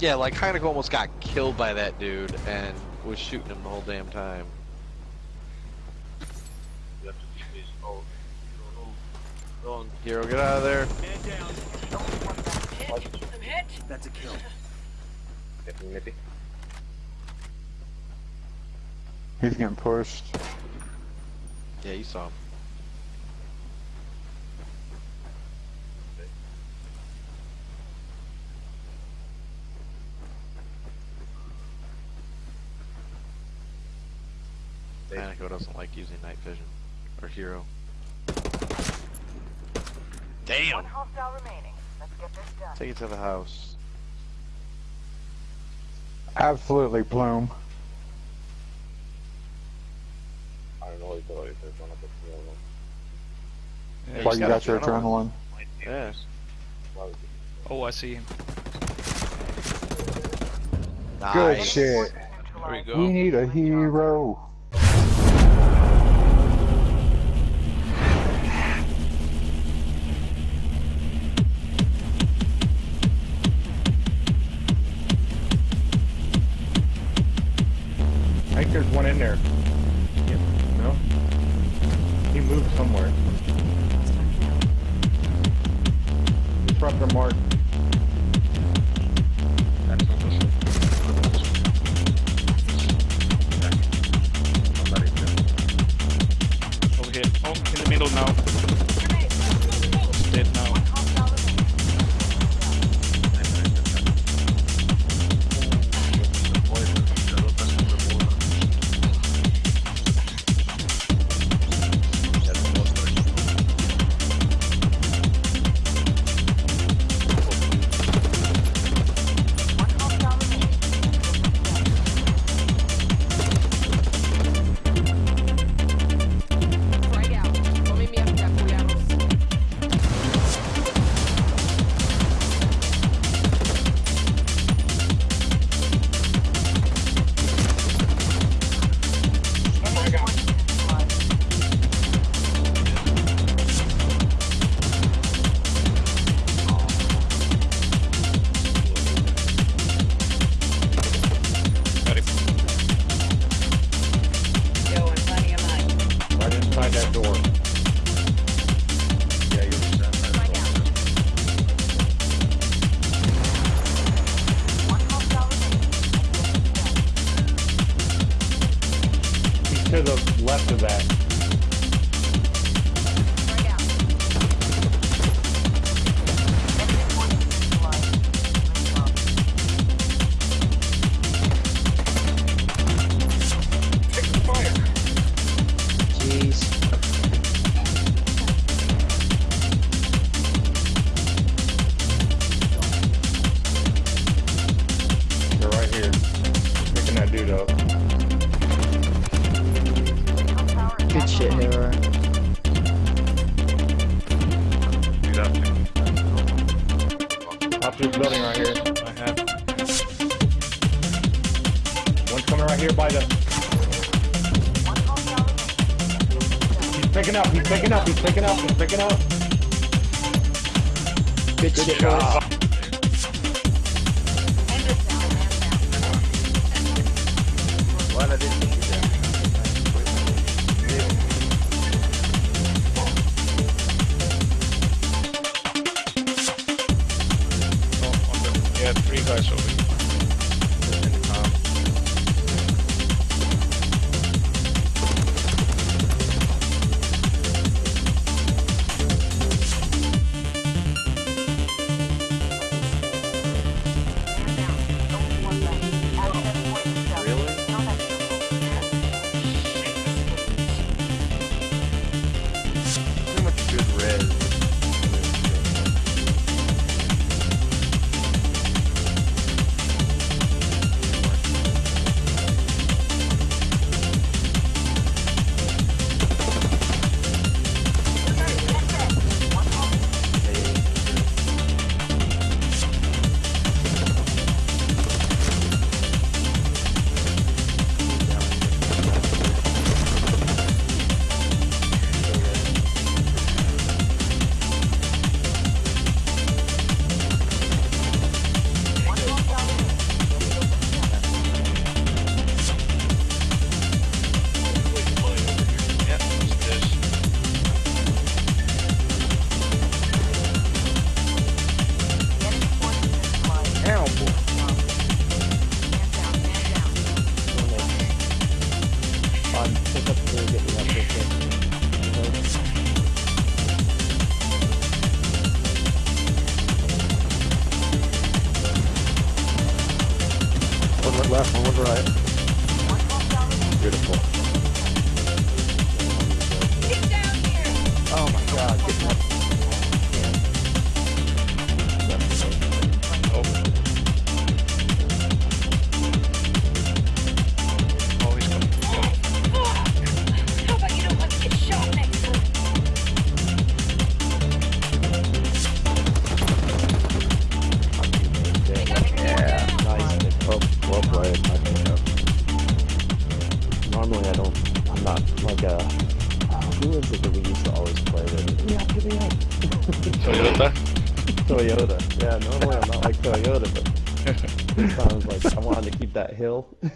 Yeah, like Heineken almost got killed by that dude and was shooting him the whole damn time. You have to keep this. Oh, no, no. Hero, get out of there. Man down. I'm hit. That's a kill. Getting nippy. He's getting pushed. Yeah, you saw him. Heineken doesn't like using night vision. Or Hero. Damn! One hostile remaining. Let's get this done. Take it to the house. Absolutely, Plume. I don't know if there's one of the three of them. Yeah, Why you got your adrenaline. adrenaline? Might be. Yeah. Well, Oh, I see him. Good shit. There we We need a hero. In there. Yeah, no? He moved somewhere. Disruptor mark. Over here. In the middle now. Coming right here by the. One hostile remaining. He's picking up. He's picking up. He's picking up. He's picking up. Good, shit, boys.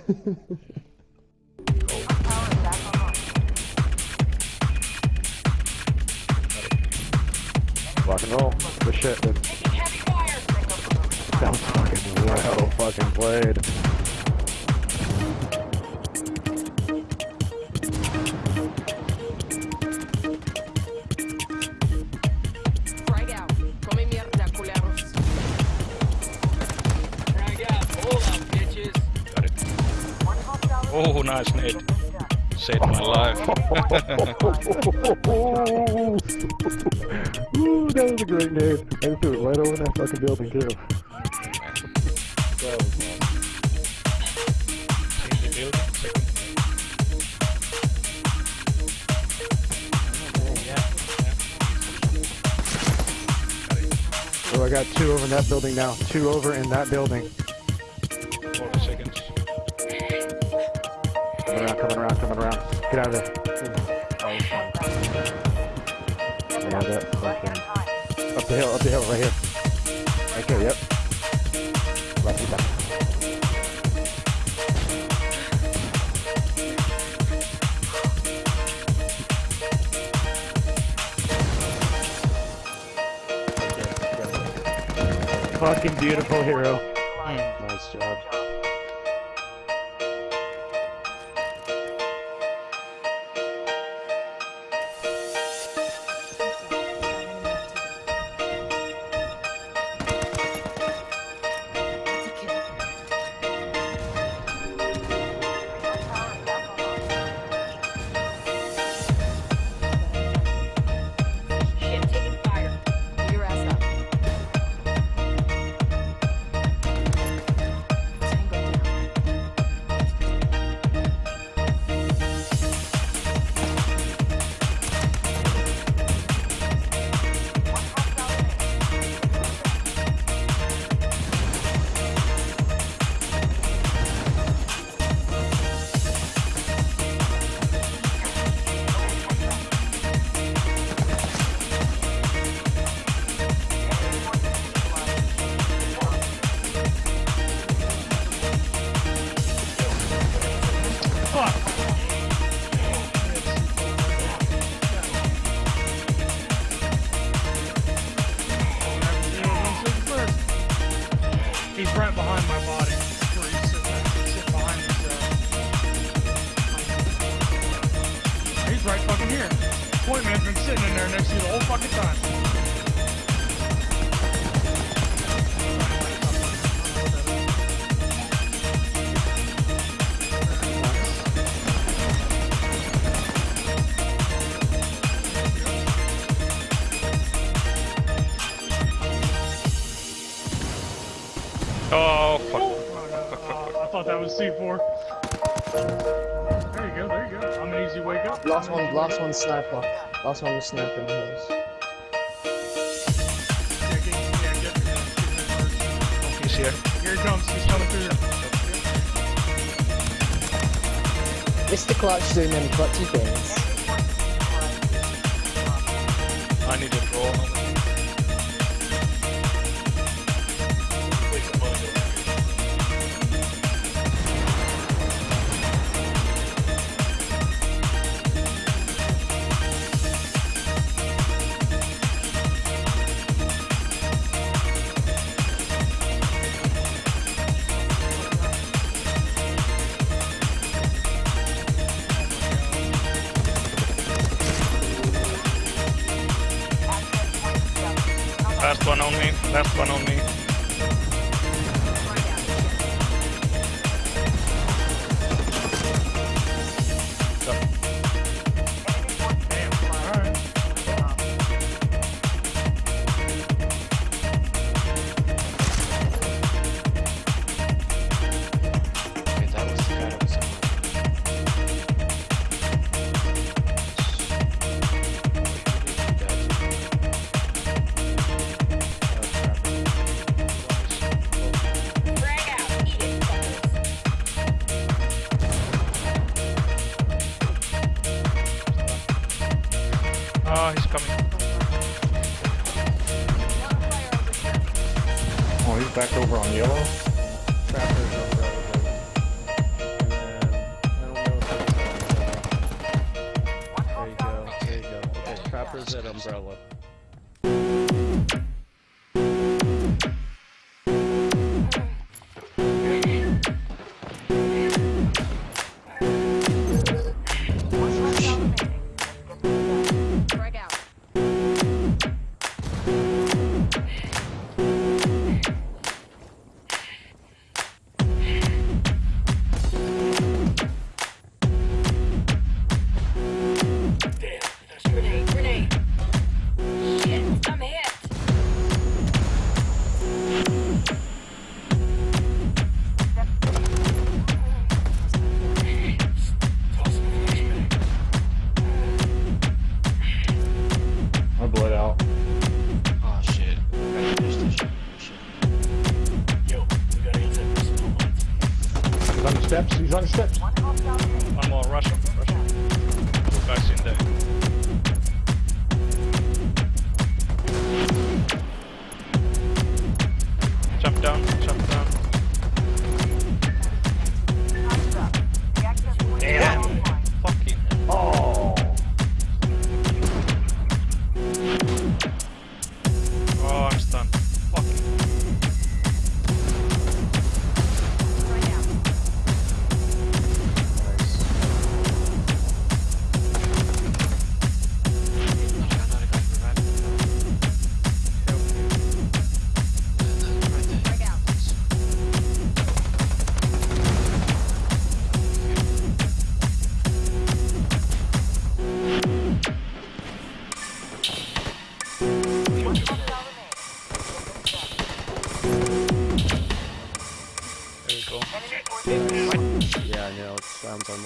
Rock and roll. Good shit, dude. Taking heavy. Sounds fucking well fucking played. Ooh, that was a great name. I threw it right over that fucking building too. That was nice. In the building. Second. So I got two over in that building now. Two over in that building. 40 seconds. Coming around, coming around, coming around. Get out of there. Oh, yeah, that fucking... Up the hill, up the hill, right here. Right there, yep. Left me back. Fucking beautiful hero. Nice job. Oh, fuck. Uh, I thought that was C4. There you go, there you go. I'm an easy wake up. Last one, last wake one sniper. Last one was sniper in the hills. up. Yeah, get, yeah, get, get, get, He's here. Here he comes, he's coming through here. Mr. Clutch doing them clutchy things. On one on me. back over on yellow. Trapper's over on And then, I don't know if that's... There you go, there you go. Okay, Trapper's at Umbrella.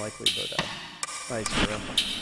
likely, but nice, bro.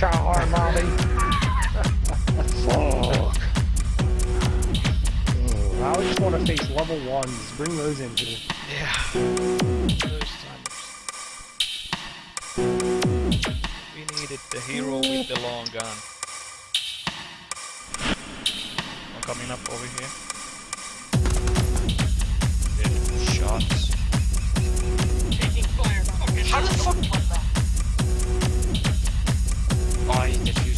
how our Armani. Fuck. I just want to face level ones. Bring those in here. Yeah. We needed the hero with the long gun. I'm coming up over here. Shots. Taking fire. How the fuck? mind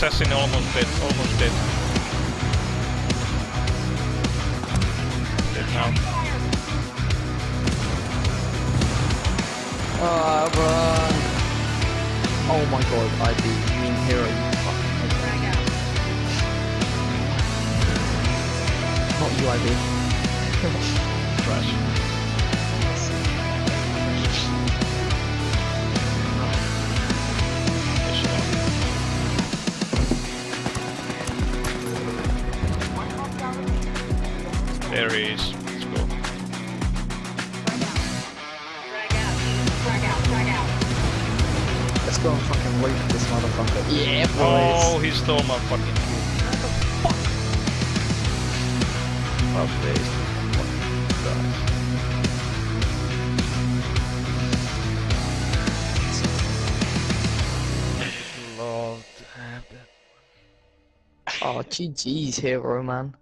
Assassin almost dead, almost dead. Dead now. Ah, run! Oh my god, I'd be mean hero, you fucking Not you, IB. Trash. There he is. Let's go. Let's go and fucking loot this motherfucker. Yeah, boys! Oh, he stole my fucking kill. Love this. Love to have. Oh, GG's hero, man.